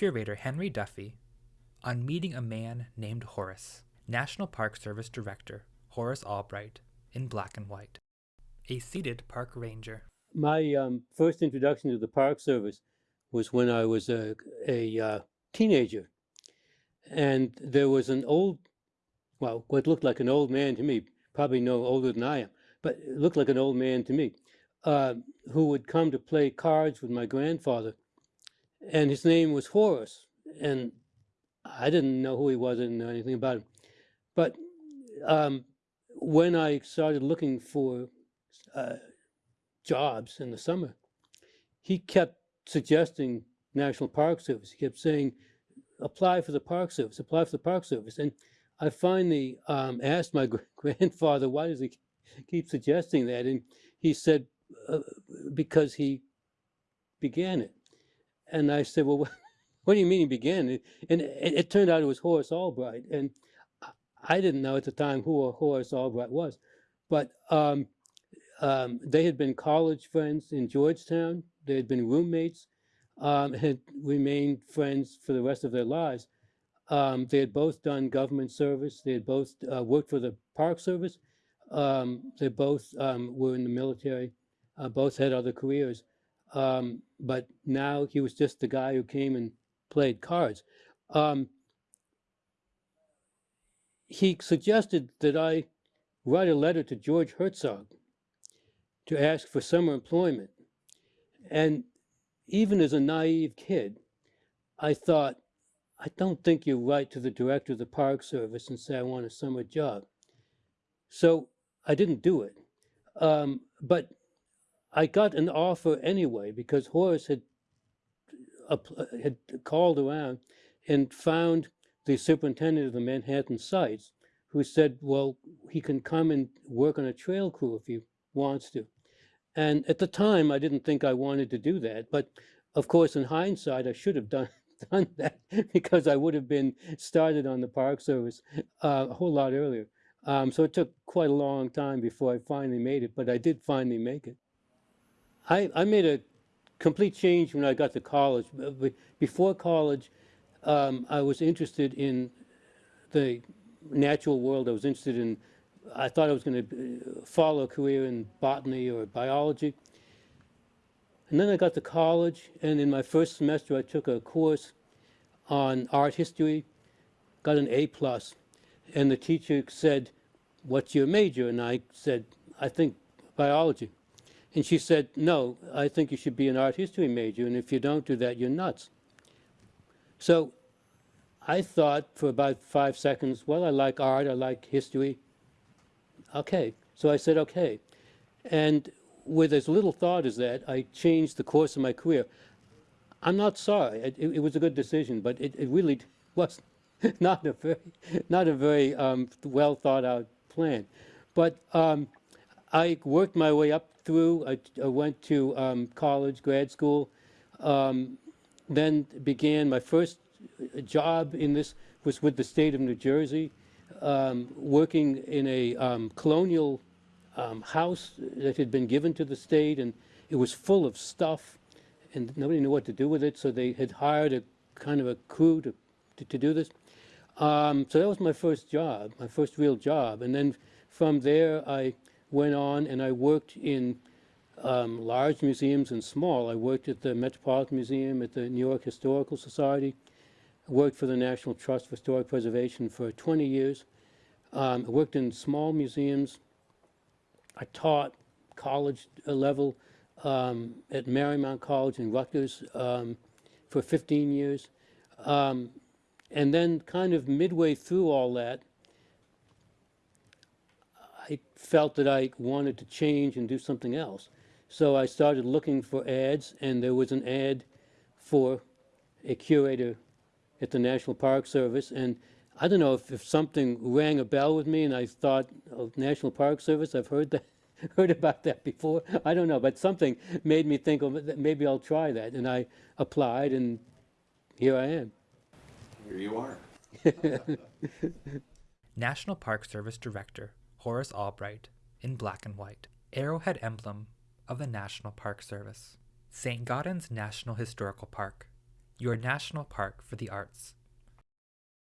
curator Henry Duffy on meeting a man named Horace, National Park Service Director Horace Albright, in black and white. A seated park ranger. My um, first introduction to the Park Service was when I was a, a uh, teenager. And there was an old, well, what looked like an old man to me, probably no older than I am, but looked like an old man to me, uh, who would come to play cards with my grandfather. And his name was Horace. And I didn't know who he was, I didn't know anything about him. But um, when I started looking for uh, jobs in the summer, he kept suggesting National Park Service. He kept saying, apply for the Park Service, apply for the Park Service. And I finally um, asked my grandfather, why does he keep suggesting that? And he said, uh, because he began it. And I said, well, what do you mean he began? And it, it turned out it was Horace Albright. And I didn't know at the time who Horace Albright was. But um, um, they had been college friends in Georgetown. They had been roommates, um, had remained friends for the rest of their lives. Um, they had both done government service. They had both uh, worked for the Park Service. Um, they both um, were in the military. Uh, both had other careers. Um, but now he was just the guy who came and played cards. he suggested that I write a letter to George Hartzog to ask for summer employment. And even as a naive kid, I thought, I don't think you write to the director of the Park Service and say, I want a summer job. So I didn't do it. Um, but I got an offer anyway because Horace had, had called around and found the superintendent of the Manhattan sites who said, well, he can come and work on a trail crew if he wants to. And at the time, I didn't think I wanted to do that. But of course, in hindsight, I should have done, done that because I would have been started on the Park Service uh, a whole lot earlier. Um, so it took quite a long time before I finally made it, but I did finally make it. I, I made a complete change when I got to college. Before college, um, I was interested in the natural world. I was interested in I thought I was going to follow a career in botany or biology. And then I got to college, and in my first semester, I took a course on art history, got an A plus, and the teacher said, what's your major? And I said, I think biology. And she said, no, I think you should be an art history major, and if you don't do that, you're nuts. So I thought for about five seconds, well, I like art, I like history, okay. So I said, okay. And with as little thought as that, I changed the course of my career. I'm not sorry. It, it, it was a good decision, but it, it really was not a very, not a very um, well thought out plan. But um, I worked my way up through. I, I went to um, college, grad school, um, then began my first job in this was with the state of New Jersey um, working in a um, colonial um, house that had been given to the state, and it was full of stuff, and nobody knew what to do with it, so they had hired a kind of a crew to, to, to do this. Um, so that was my first job, my first real job. And then from there, I went on and I worked in um, large museums and small. I worked at the Metropolitan Museum, at the New York Historical Society, I worked for the National Trust for Historic Preservation for 20 years. Um, I worked in small museums. I taught college level um, at Marymount College in Rutgers um, for 15 years. Um, and then kind of midway through all that, I felt that I wanted to change and do something else. So I started looking for ads, and there was an ad for a curator at the National Park Service. And I don't know if, if something rang a bell with me and I thought, oh, National Park Service, I've heard that. heard about that before. I don't know, but something made me think, oh, maybe I'll try that. And I applied, and here I am. Here you are. National Park Service Director Horace Albright in black and white. Arrowhead emblem of the National Park Service. St. Gaudens National Historical Park your national park for the arts.